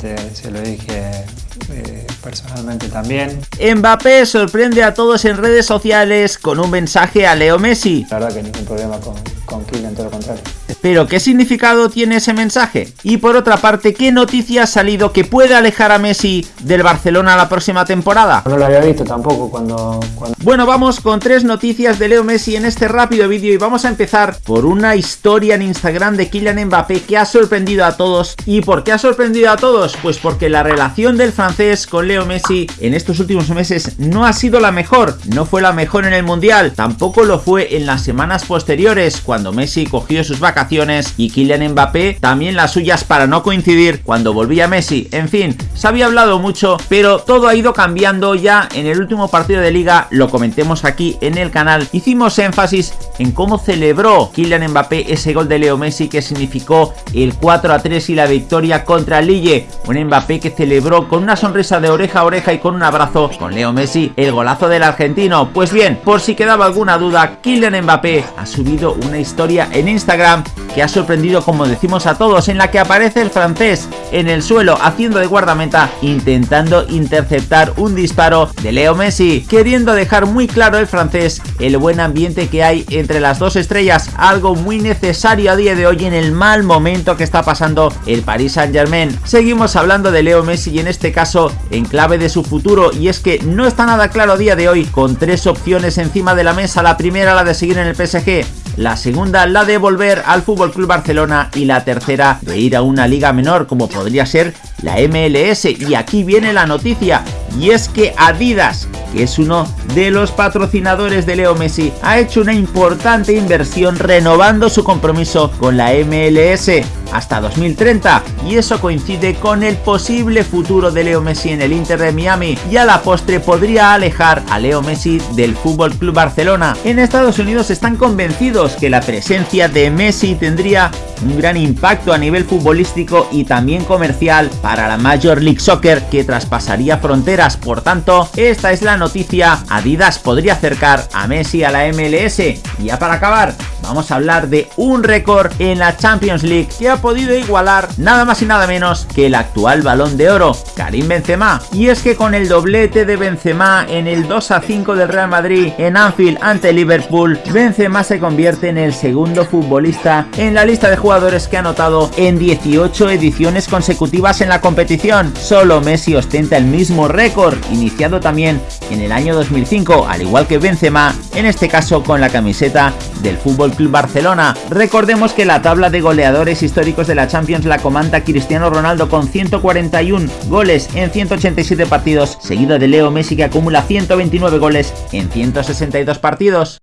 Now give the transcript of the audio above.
se lo dije eh, personalmente también. Mbappé sorprende a todos en redes sociales con un mensaje a Leo Messi. La verdad que ningún problema con, con Kylian, todo lo contrario. Pero ¿qué significado tiene ese mensaje? Y por otra parte, ¿qué noticia ha salido que puede alejar a Messi del Barcelona la próxima temporada? No lo había visto tampoco cuando, cuando... Bueno, vamos con tres noticias de Leo Messi en este rápido vídeo y vamos a empezar por una historia en Instagram de Kylian Mbappé que ha sorprendido a todos. ¿Y por qué ha sorprendido a todos? Pues porque la relación del francés con Leo Messi en estos últimos meses no ha sido la mejor. No fue la mejor en el Mundial, tampoco lo fue en las semanas posteriores cuando Messi cogió sus vacaciones y Kylian Mbappé también las suyas para no coincidir cuando volvía Messi. En fin, se había hablado mucho, pero todo ha ido cambiando ya en el último partido de liga, lo comentemos aquí en el canal. Hicimos énfasis en cómo celebró Kylian Mbappé ese gol de Leo Messi que significó el 4 a 3 y la victoria contra Lille. Un Mbappé que celebró con una sonrisa de oreja a oreja y con un abrazo con Leo Messi el golazo del argentino. Pues bien, por si quedaba alguna duda, Kylian Mbappé ha subido una historia en Instagram que ha sorprendido como decimos a todos, en la que aparece el francés en el suelo haciendo de guardameta intentando interceptar un disparo de Leo Messi, queriendo dejar muy claro el francés el buen ambiente que hay entre las dos estrellas, algo muy necesario a día de hoy en el mal momento que está pasando el Paris Saint Germain. Seguimos hablando de Leo Messi y en este caso en clave de su futuro y es que no está nada claro a día de hoy con tres opciones encima de la mesa, la primera la de seguir en el PSG, la segunda la de volver al Fútbol Club Barcelona y la tercera de ir a una liga menor como podría ser la MLS y aquí viene la noticia y es que Adidas que es uno de los patrocinadores de Leo Messi, ha hecho una importante inversión renovando su compromiso con la MLS hasta 2030 y eso coincide con el posible futuro de Leo Messi en el Inter de Miami y a la postre podría alejar a Leo Messi del Fútbol Club Barcelona. En Estados Unidos están convencidos que la presencia de Messi tendría un gran impacto a nivel futbolístico y también comercial para la Major League Soccer que traspasaría fronteras. Por tanto, esta es la noticia. Adidas podría acercar a Messi a la MLS. Y ya para acabar, vamos a hablar de un récord en la Champions League que ha podido igualar nada más y nada menos que el actual balón de oro, Karim Benzema. Y es que con el doblete de Benzema en el 2 a 5 del Real Madrid en Anfield ante Liverpool, Benzema se convierte en el segundo futbolista en la lista de jugadores que ha anotado en 18 ediciones consecutivas en la competición. Solo Messi ostenta el mismo récord, iniciado también en el año 2005, al igual que Benzema, en este caso con la camiseta del Club Barcelona. Recordemos que la tabla de goleadores históricos de la Champions la comanda Cristiano Ronaldo con 141 goles en 187 partidos, seguido de Leo Messi que acumula 129 goles en 162 partidos.